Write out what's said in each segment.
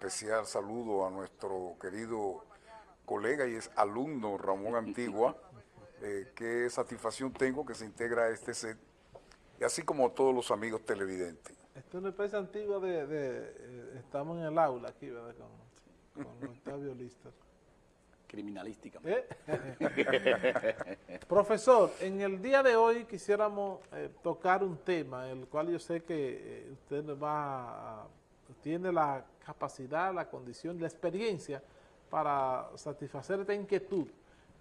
especial saludo a nuestro querido colega y es alumno Ramón Antigua. Eh, qué satisfacción tengo que se integra a este set, y así como todos los amigos televidentes. Esto es una especie antigua de, eh, estamos en el aula aquí, ¿verdad? Con, con Octavio Lister. Criminalística. ¿Eh? Profesor, en el día de hoy quisiéramos tocar un tema, el cual yo sé que usted va a, tiene la capacidad, la condición, la experiencia para satisfacer esta inquietud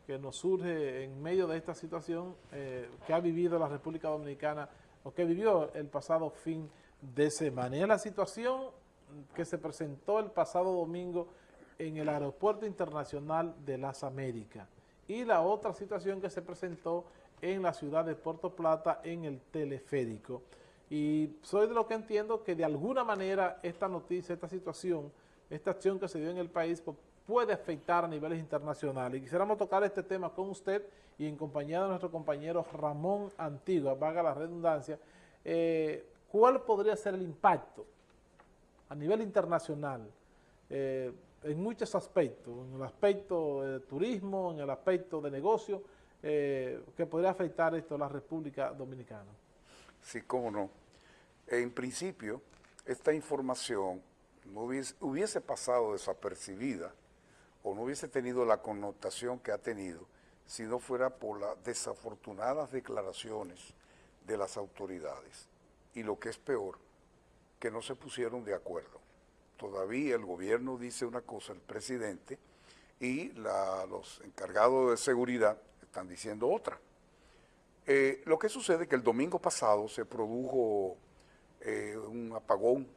que nos surge en medio de esta situación eh, que ha vivido la República Dominicana o que vivió el pasado fin de semana. Y es la situación que se presentó el pasado domingo en el Aeropuerto Internacional de las Américas y la otra situación que se presentó en la ciudad de Puerto Plata en el teleférico. Y soy de lo que entiendo que de alguna manera esta noticia, esta situación, esta acción que se dio en el país puede afectar a niveles internacionales. Y quisiéramos tocar este tema con usted y en compañía de nuestro compañero Ramón Antigua, vaga la redundancia, eh, ¿cuál podría ser el impacto a nivel internacional eh, en muchos aspectos, en el aspecto de turismo, en el aspecto de negocio, eh, que podría afectar esto a la República Dominicana? Sí, cómo no. En principio, esta información no hubiese pasado desapercibida o no hubiese tenido la connotación que ha tenido si no fuera por las desafortunadas declaraciones de las autoridades. Y lo que es peor, que no se pusieron de acuerdo. Todavía el gobierno dice una cosa, el presidente, y los encargados de seguridad están diciendo otra. Eh, lo que sucede es que el domingo pasado se produjo eh, un apagón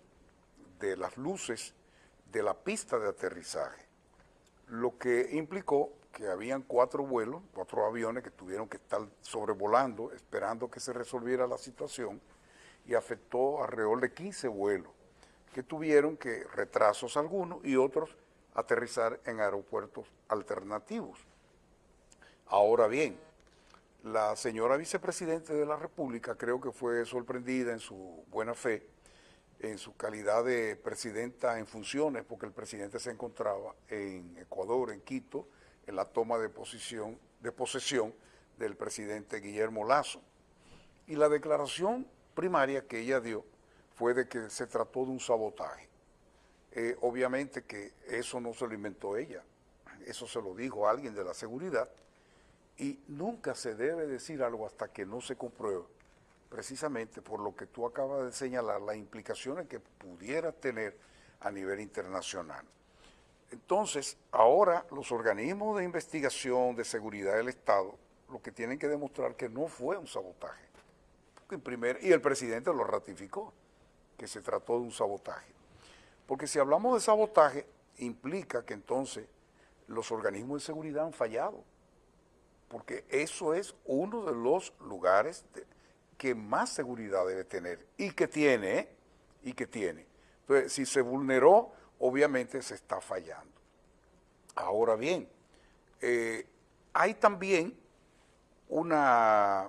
de las luces de la pista de aterrizaje lo que implicó que habían cuatro vuelos, cuatro aviones que tuvieron que estar sobrevolando, esperando que se resolviera la situación, y afectó alrededor de 15 vuelos, que tuvieron que retrasos algunos y otros aterrizar en aeropuertos alternativos. Ahora bien, la señora vicepresidente de la República creo que fue sorprendida en su buena fe, en su calidad de presidenta en funciones, porque el presidente se encontraba en Ecuador, en Quito, en la toma de, posición, de posesión del presidente Guillermo Lazo. Y la declaración primaria que ella dio fue de que se trató de un sabotaje. Eh, obviamente que eso no se lo inventó ella, eso se lo dijo alguien de la seguridad, y nunca se debe decir algo hasta que no se compruebe precisamente por lo que tú acabas de señalar, las implicaciones que pudiera tener a nivel internacional. Entonces, ahora los organismos de investigación de seguridad del Estado lo que tienen que demostrar que no fue un sabotaje. En primer, y el presidente lo ratificó, que se trató de un sabotaje. Porque si hablamos de sabotaje, implica que entonces los organismos de seguridad han fallado. Porque eso es uno de los lugares que más seguridad debe tener y que tiene, ¿eh? y que tiene. Entonces, si se vulneró, obviamente se está fallando. Ahora bien, eh, hay también una,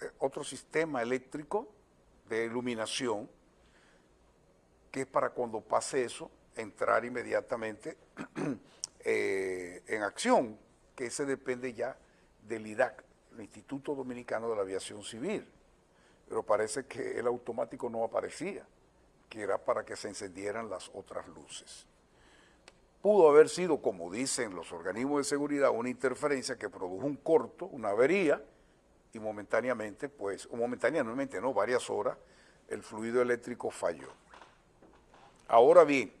eh, otro sistema eléctrico de iluminación que es para cuando pase eso, entrar inmediatamente en acción, que ese depende ya del IDAC, el Instituto Dominicano de la Aviación Civil, pero parece que el automático no aparecía, que era para que se encendieran las otras luces. Pudo haber sido, como dicen los organismos de seguridad, una interferencia que produjo un corto, una avería, y momentáneamente, pues, o momentáneamente no, varias horas, el fluido eléctrico falló. Ahora bien,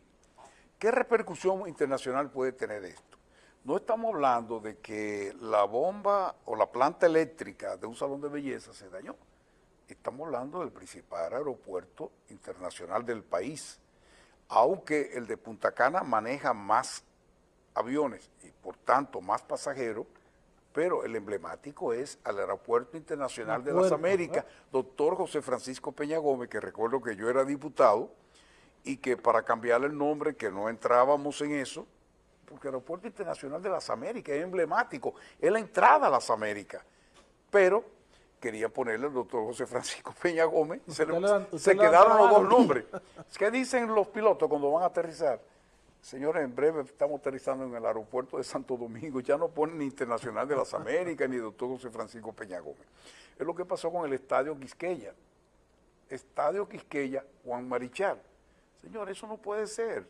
¿qué repercusión internacional puede tener esto? No estamos hablando de que la bomba o la planta eléctrica de un salón de belleza se dañó. Estamos hablando del principal aeropuerto internacional del país. Aunque el de Punta Cana maneja más aviones y por tanto más pasajeros, pero el emblemático es al Aeropuerto Internacional de las Américas, doctor José Francisco Peña Gómez, que recuerdo que yo era diputado, y que para cambiarle el nombre, que no entrábamos en eso, porque el Aeropuerto Internacional de las Américas es emblemático, es la entrada a las Américas, pero querían ponerle al doctor José Francisco Peña Gómez, se, le- quedaron los dos nombres. ¿Qué dicen los pilotos cuando van a aterrizar? Señores, en breve estamos aterrizando en el aeropuerto de Santo Domingo, ya no ponen ni Internacional de las Américas ni doctor José Francisco Peña Gómez. Es lo que pasó con el Estadio Quisqueya. Estadio Quisqueya, Juan Marichal. Señor, eso no puede ser,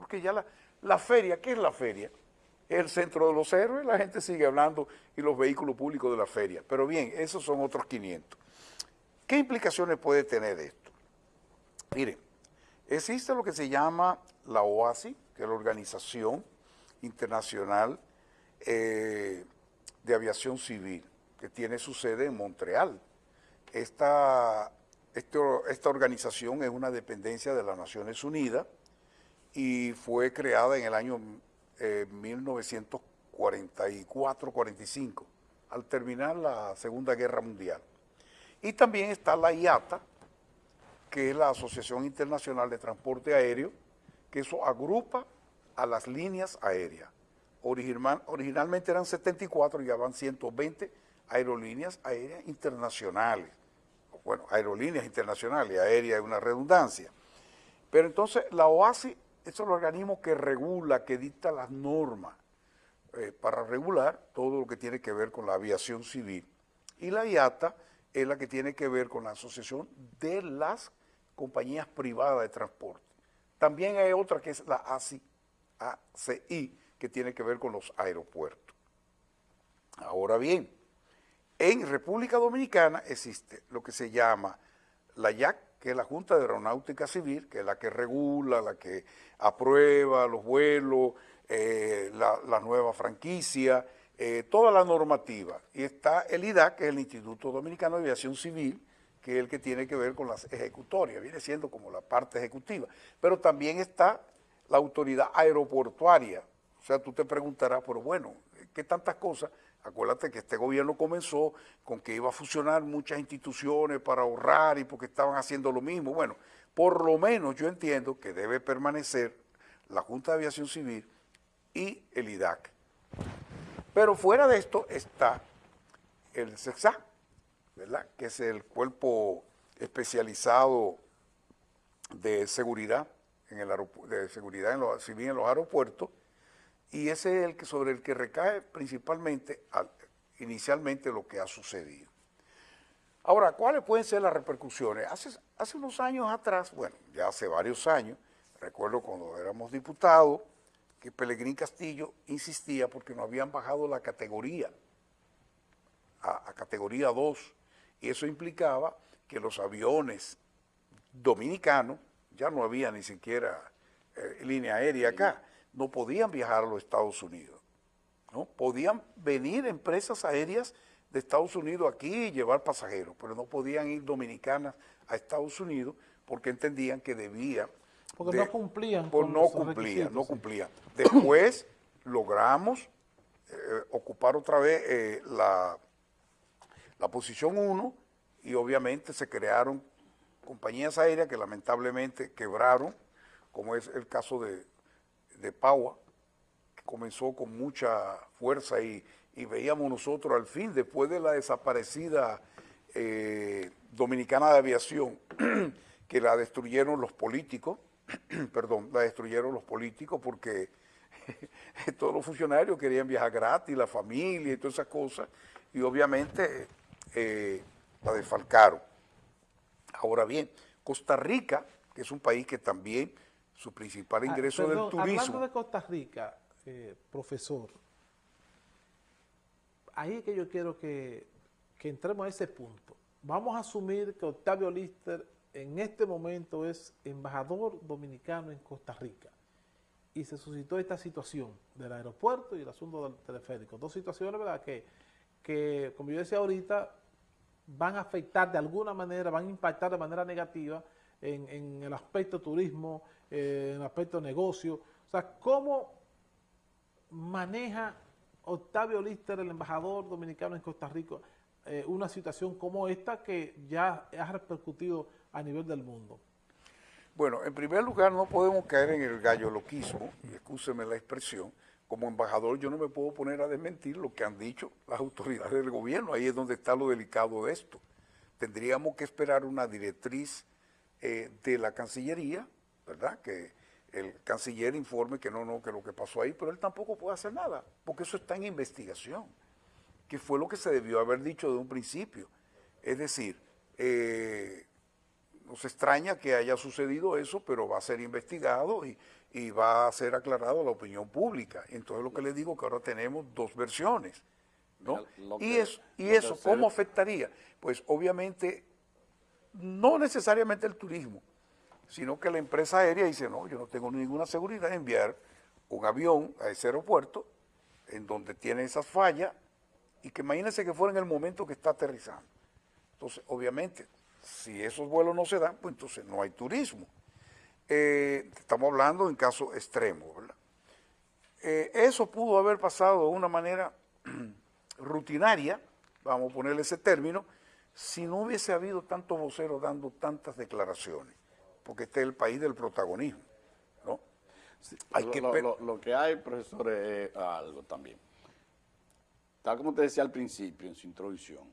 porque ya la, feria, ¿qué es la feria? Es el centro de los héroes, la gente sigue hablando y los vehículos públicos de la feria. Pero bien, esos son otros 500. ¿Qué implicaciones puede tener esto? Miren, existe lo que se llama la OASI, que es la Organización Internacional eh, de Aviación Civil, que tiene su sede en Montreal. Esta, esta organización es una dependencia de las Naciones Unidas y fue creada en el año eh, 1944-45, al terminar la Segunda Guerra Mundial. Y también está la IATA, que es la Asociación Internacional de Transporte Aéreo, que eso agrupa a las líneas aéreas. Original- originalmente eran 74 y ya van 120 aerolíneas aéreas internacionales. Bueno, aerolíneas internacionales, aérea es una redundancia. Pero entonces la OASI es el organismo que regula, que dicta las normas eh, para regular todo lo que tiene que ver con la aviación civil. Y la IATA es la que tiene que ver con la asociación de las compañías privadas de transporte. También hay otra que es la ACI, que tiene que ver con los aeropuertos. Ahora bien, en República Dominicana existe lo que se llama la YAC, que es la Junta de Aeronáutica Civil, que es la que regula, la que aprueba los vuelos, eh, la, la nueva franquicia, eh, toda la normativa. Y está el IDAC, que es el Instituto Dominicano de Aviación Civil, que es el que tiene que ver con las ejecutorias, viene siendo como la parte ejecutiva. Pero también está la autoridad aeroportuaria. O sea, tú te preguntarás, pero bueno, ¿qué tantas cosas? Acuérdate que este gobierno comenzó con que iba a fusionar muchas instituciones para ahorrar y porque estaban haciendo lo mismo. Bueno, por lo menos yo entiendo que debe permanecer la Junta de Aviación Civil y el IDAC. Pero fuera de esto está el CEXA, ¿verdad? Que es el cuerpo especializado de seguridad en el de seguridad en los, civil en los aeropuertos y ese es el que sobre el que recae principalmente al- inicialmente lo que ha sucedido. Ahora, ¿cuáles pueden ser las repercusiones? Hace, hace unos años atrás, bueno, ya hace varios años, recuerdo cuando éramos diputados, que Pelegrín Castillo insistía porque no habían bajado la categoría a, a categoría 2 y eso implicaba que los aviones dominicanos, ya no había ni siquiera eh, línea aérea acá, no podían viajar a los Estados Unidos. ¿no? Podían venir empresas aéreas de Estados Unidos aquí y llevar pasajeros, pero no podían ir dominicanas a Estados Unidos porque entendían que debía... Porque no cumplían por no cumplían, no sí. cumplían. Después logramos eh, ocupar otra vez eh, la, la posición 1 y obviamente se crearon compañías aéreas que lamentablemente quebraron, como es el caso de, de Paua, que comenzó con mucha fuerza y, y veíamos nosotros al fin, después de la desaparecida eh, Dominicana de Aviación, que la destruyeron los políticos, perdón, la destruyeron los políticos porque todos los funcionarios querían viajar gratis, la familia y todas esas cosas, y obviamente eh, la desfalcaron. Ahora bien, Costa Rica, que es un país que también su principal Ah, ingreso perdón, del turismo... Hablando de Costa Rica, eh, profesor, ahí es que yo quiero que, que entremos a ese punto. Vamos a asumir que Octavio Lister en este momento es embajador dominicano en Costa Rica y se suscitó esta situación del aeropuerto y el asunto del teleférico. Dos situaciones, ¿verdad?, que, que como yo decía ahorita, van a afectar de alguna manera, van a impactar de manera negativa en, en el aspecto turismo, eh, en aspecto negocio. O sea, ¿cómo maneja Octavio Lister, el embajador dominicano en Costa Rica, eh, una situación como esta que ya ha repercutido a nivel del mundo? Bueno, en primer lugar no podemos caer en el gallo loquismo, y excúseme la expresión, como embajador yo no me puedo poner a desmentir lo que han dicho las autoridades del gobierno. Ahí es donde está lo delicado de esto. Tendríamos que esperar una directriz eh, de la Cancillería, ¿verdad? Que el canciller informe que no, no, que lo que pasó ahí, pero él tampoco puede hacer nada, porque eso está en investigación, que fue lo que se debió haber dicho de un principio. Es decir, eh, nos extraña que haya sucedido eso, pero va a ser investigado y, y va a ser aclarado a la opinión pública. Entonces lo que les digo que ahora tenemos dos versiones. ¿no? Y que- eso, y eso ¿cómo afectaría? Pues obviamente no necesariamente el turismo, sino que la empresa aérea dice, no, yo no tengo ninguna seguridad de enviar un avión a ese aeropuerto en donde tiene esas fallas y que imagínense que fuera en el momento que está aterrizando. Entonces, obviamente, si esos vuelos no se dan, pues entonces no hay turismo. Eh, estamos hablando en caso extremo, ¿verdad? Eh, eso pudo haber pasado de una manera rutinaria, vamos a ponerle ese término, si no hubiese habido tantos voceros dando tantas declaraciones, porque este es el país del protagonismo, ¿no? Hay lo, que lo- ver- lo- lo que hay, profesor, es algo también. Tal como te decía al principio en su introducción,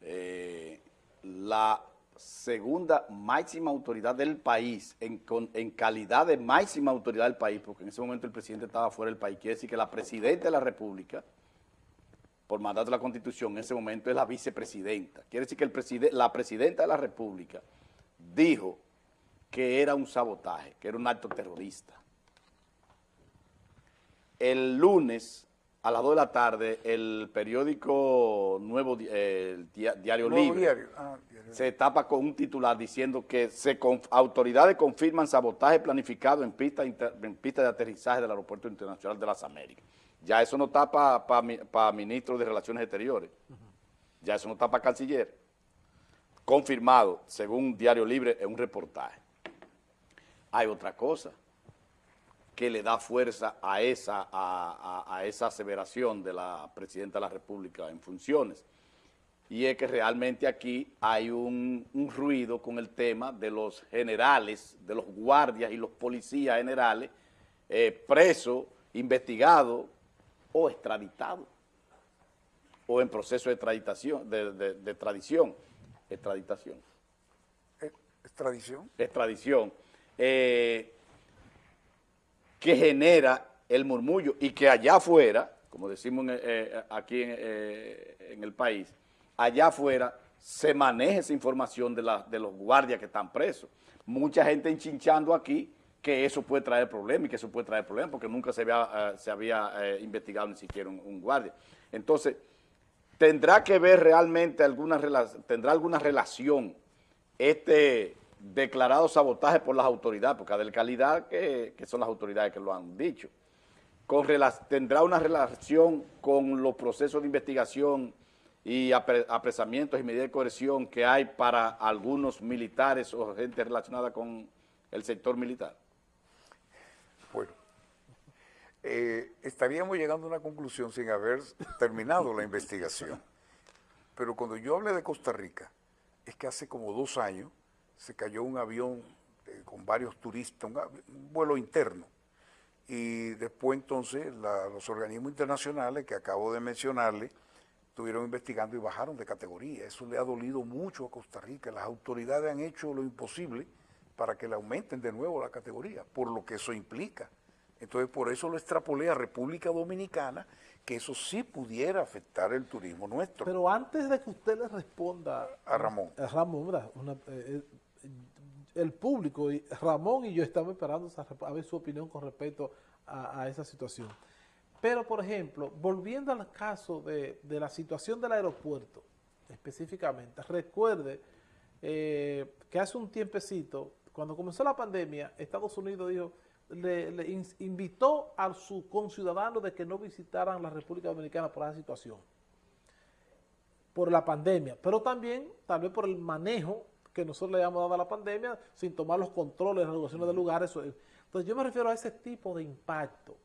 eh, la segunda máxima autoridad del país, en, con- en calidad de máxima autoridad del país, porque en ese momento el presidente estaba fuera del país, quiere decir que la presidenta de la República, por mandato de la Constitución, en ese momento es la vicepresidenta. Quiere decir que el preside- la presidenta de la República dijo que era un sabotaje, que era un acto terrorista. El lunes, a las 2 de la tarde, el periódico Nuevo el Dia- Diario Nuevo Libre diario. Ah, diario. se tapa con un titular diciendo que se conf- autoridades confirman sabotaje planificado en pista, en pista de aterrizaje del Aeropuerto Internacional de las Américas. Ya eso no está para ministro de Relaciones Exteriores. Ya eso no está para canciller. Confirmado, según Diario Libre, en un reportaje. Hay otra cosa que le da fuerza a esa, a, a- a esa aseveración de la Presidenta de la República en funciones. Y es que realmente aquí hay un, un ruido con el tema de los generales, de los guardias y los policías generales eh, presos, investigados o extraditados o en proceso de extraditación, de, de- de extradición, extraditación Eh, ¿Es tradición? extradición, eh, que genera el murmullo y que allá afuera, como decimos en, eh, aquí en, eh, el país, allá afuera se maneja esa información de, los guardias que están presos. Mucha gente enchinchando aquí que eso puede traer problemas y que eso puede traer problemas porque nunca se había, eh, había eh, investigado ni siquiera un, un guardia. Entonces, tendrá que ver realmente alguna tendrá alguna relación este declarado sabotaje por las autoridades, porque de calidad que, que son las autoridades que lo han dicho, con tendrá una relación con los procesos de investigación y apre- apresamientos y medidas de coerción que hay para algunos militares o gente relacionada con el sector militar. Bueno, eh, estaríamos llegando a una conclusión sin haber terminado la investigación. Pero cuando yo hablé de Costa Rica, es que hace como dos años se cayó un avión eh, con varios turistas, un, vuelo interno. Y después entonces la- los organismos internacionales que acabo de mencionarle estuvieron investigando y bajaron de categoría. Eso le ha dolido mucho a Costa Rica. Las autoridades han hecho lo imposible para que le aumenten de nuevo la categoría, por lo que eso implica. Entonces, por eso lo extrapolé a República Dominicana, que eso sí pudiera afectar el turismo nuestro. Pero antes de que usted le responda A Ramón. a Ramón, ¿verdad? Una- eh, eh, el público, y Ramón y yo estamos esperando a ver su opinión con respecto a, esa situación. Pero, por ejemplo, volviendo al caso de, de la situación del aeropuerto, específicamente, recuerde eh, que hace un tiempecito, cuando comenzó la pandemia, Estados Unidos dijo, le, le in- invitó a sus conciudadanos de que no visitaran la República Dominicana por esa situación por la pandemia, pero también tal vez por el manejo que nosotros le hemos dado a la pandemia sin tomar los controles, las regulaciones de lugares. Entonces yo me refiero a ese tipo de impacto.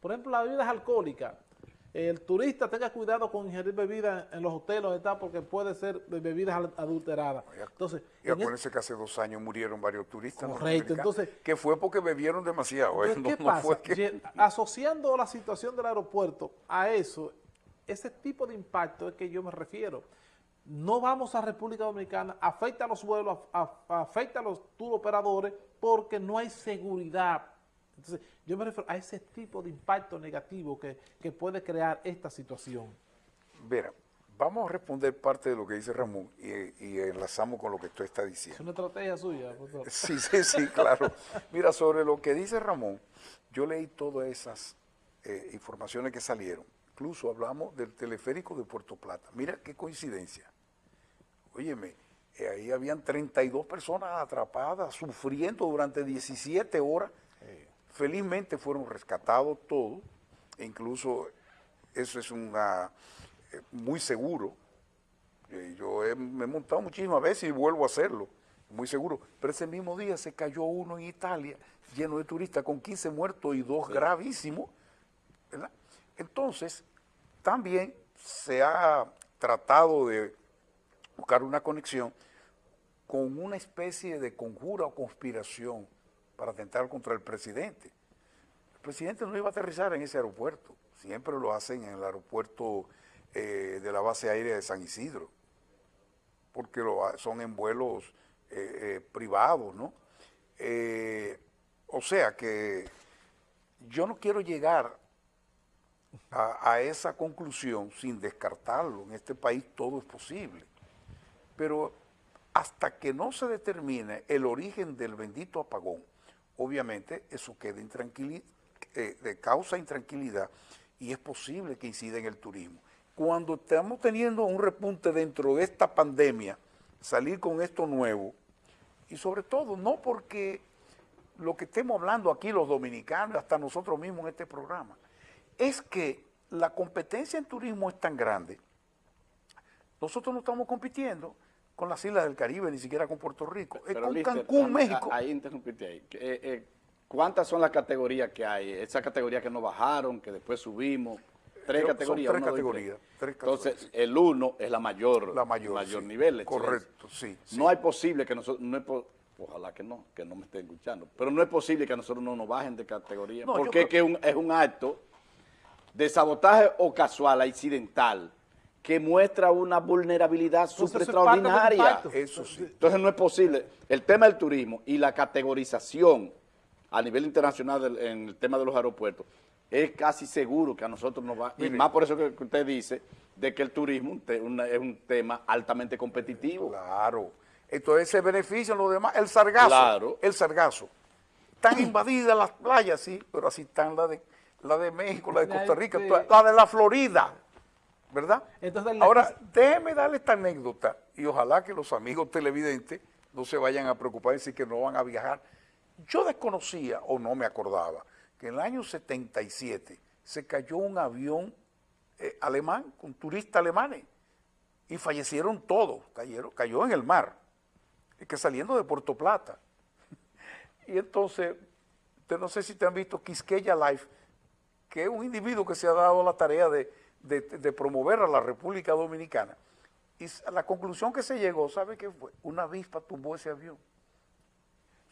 Por ejemplo, las bebidas alcohólicas. el turista tenga cuidado con ingerir bebidas en los hoteles está porque puede ser de bebidas adulteradas. Entonces, Y en acuérdense que hace dos años murieron varios turistas. Correcto, entonces- Que fue porque bebieron demasiado. ¿eh? No, ¿Qué no pasa? fue que- Ye- Asociando la situación del aeropuerto a eso, ese tipo de impacto es que yo me refiero. No vamos a República Dominicana, afecta a los vuelos, afecta a los tour operadores porque no hay seguridad. Entonces, yo me refiero a ese tipo de impacto negativo que, que puede crear esta situación. Mira, vamos a responder parte de lo que dice Ramón y, y enlazamos con lo que tú estás Es diciendo. una estrategia suya, profesor. Sí, sí, sí, claro. Mira, sobre lo que dice Ramón, yo leí todas esas eh, informaciones que salieron. Incluso hablamos del teleférico de Puerto Plata. Mira qué coincidencia. Óyeme, eh, ahí habían 32 personas atrapadas, sufriendo durante 17 horas. Felizmente fueron rescatados todos, e incluso eso es una, eh, muy seguro. Eh, yo he- me he montado muchísimas veces y vuelvo a hacerlo, muy seguro. Pero ese mismo día se cayó uno en Italia, lleno de turistas, con 15 muertos y dos gravísimos. ¿verdad? Entonces, también se ha tratado de buscar una conexión con una especie de conjura o conspiración para atentar contra el presidente. El presidente no iba a aterrizar en ese aeropuerto, siempre lo hacen en el aeropuerto eh, de la base aérea de San Isidro, porque lo son en vuelos eh, eh, privados, ¿no? O sea que yo no quiero llegar a esa conclusión sin descartarlo. En este país todo es posible. Pero hasta que no se determine el origen del bendito apagón, obviamente eso queda intranquili- eh, causa intranquilidad y es posible que incida en el turismo. Cuando estamos teniendo un repunte dentro de esta pandemia, salir con esto nuevo, y sobre todo no porque lo que estemos hablando aquí los dominicanos, hasta nosotros mismos en este programa, es que la competencia en turismo es tan grande. Nosotros no estamos compitiendo con las islas del Caribe, ni siquiera con Puerto Rico, es con Lister, Cancún, México. Ahí interrumpiste ahí. Eh, eh, ¿Cuántas son las categorías que hay? Esas categorías que no bajaron, que después subimos. Tres categorías. tres uno, dos y categorías, Entonces, el uno es la mayor, La mayor, sí. nivel. Correcto, sí, sí. No hay posible que nosotros, no es ojalá que no, que no me estén escuchando, pero no es posible que a nosotros no nos bajen de categoría, No, porque es que un- es un acto de sabotaje o casual, accidental, que muestra una vulnerabilidad súper extraordinaria. Eso sí. Entonces no es posible. El tema del turismo y la categorización a nivel internacional del- en el tema de los aeropuertos es casi seguro que a nosotros nos va, y más por eso que usted dice de que el turismo es un tema altamente competitivo. Claro. Entonces se benefician los demás. El sargazo. Claro. El sargazo. Están invadidas las playas, sí, pero así están la de, la de México, la de Costa Rica, toda- la de la Florida. ¿Verdad? Entonces, Ahora, déjeme darle esta anécdota y ojalá que los amigos televidentes no se vayan a preocupar y decir que no van a viajar. Yo desconocía o no me acordaba que en el año 77 se cayó un avión eh, alemán con turistas alemanes y fallecieron todos, cayeron, cayó en el mar, que saliendo de Puerto Plata. Y entonces, usted no sé si te han visto Quisqueya Life, que es un individuo que se ha dado la tarea de, de- de promover a la República Dominicana. Y la conclusión que se llegó, ¿sabe qué fue? Una avispa tumbó ese avión.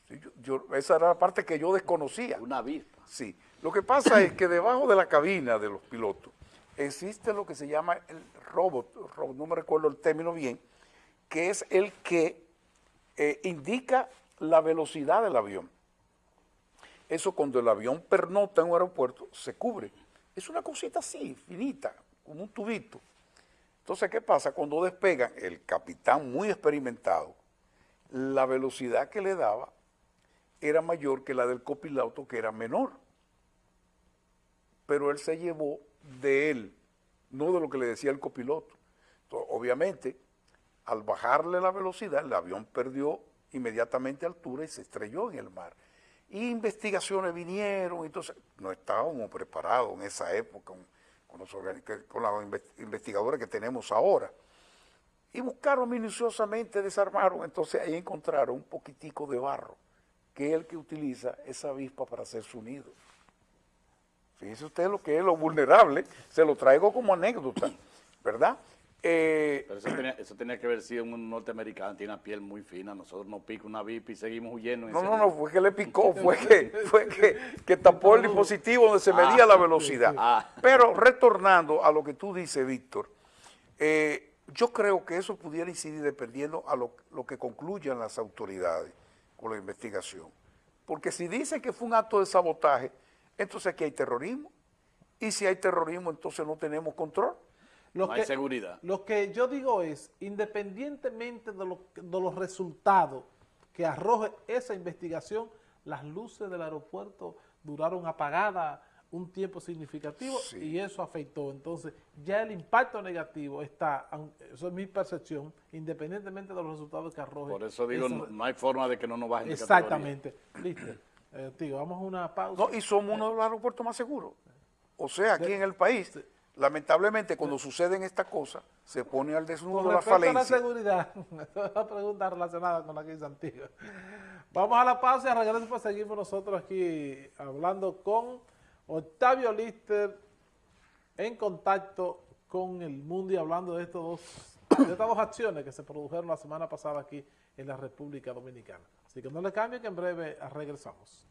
Yo- yo- esa era la parte que yo desconocía. Una avispa. Sí. Lo que pasa es que debajo de la cabina de los pilotos existe lo que se llama el robot, robot, no me recuerdo el término bien, que es el que eh, indica la velocidad del avión. Eso cuando el avión pernota en un aeropuerto se cubre. Es una cosita así, finita, como un tubito. Entonces, ¿qué pasa? Cuando despegan, el capitán muy experimentado, la velocidad que le daba era mayor que la del copiloto, que era menor. Pero él se llevó de él, no de lo que le decía el copiloto. Entonces, obviamente, al bajarle la velocidad, el avión perdió inmediatamente altura y se estrelló en el mar. Investigaciones vinieron, entonces no estábamos preparados en esa época con, con los con los inves- investigadores que tenemos ahora. Y buscaron minuciosamente, desarmaron, entonces ahí encontraron un poquitico de barro, que es el que utiliza esa avispa para hacer su nido. Fíjese usted lo que es lo vulnerable, se lo traigo como anécdota, ¿verdad? Eh, Pero eso tenía, eso tenía que haber sido un norteamericano, tiene una piel muy fina, nosotros nos pica una VIP y seguimos huyendo. no, no, no, fue que le picó, fue que, fue que, que tapó el dispositivo donde se medía la velocidad. Ah. Pero retornando a lo que tú dices, Víctor, eh, yo creo que eso pudiera incidir dependiendo a lo, lo que concluyan las autoridades con la investigación. Porque si dicen que fue un acto de sabotaje, entonces aquí hay terrorismo. Y si hay terrorismo, entonces no tenemos control. Lo No hay seguridad. Lo que yo digo es, independientemente de, lo- de los resultados que arroje esa investigación, las luces del aeropuerto duraron apagadas un tiempo significativo Sí. y eso afectó. Entonces, ya el impacto negativo está, eso es mi percepción, independientemente de los resultados que arroje. Por eso digo, esa- no, hay forma de que no nos bajen. Exactamente. Listo. Eh, tío, vamos a una pausa. No, y somos uno de los aeropuertos más seguros. O sea, aquí en el país, lamentablemente, cuando suceden estas cosas, se pone al desnudo Con la respecto a la falencia. seguridad, una pregunta relacionada con la que hizo Antigua. Vamos a la pausa y a regreso pues seguimos nosotros aquí hablando con Octavio Lister en contacto con el mundo y hablando de, estos dos, de estas dos acciones que se produjeron la semana pasada aquí en la República Dominicana. Así que no le cambien que en breve regresamos.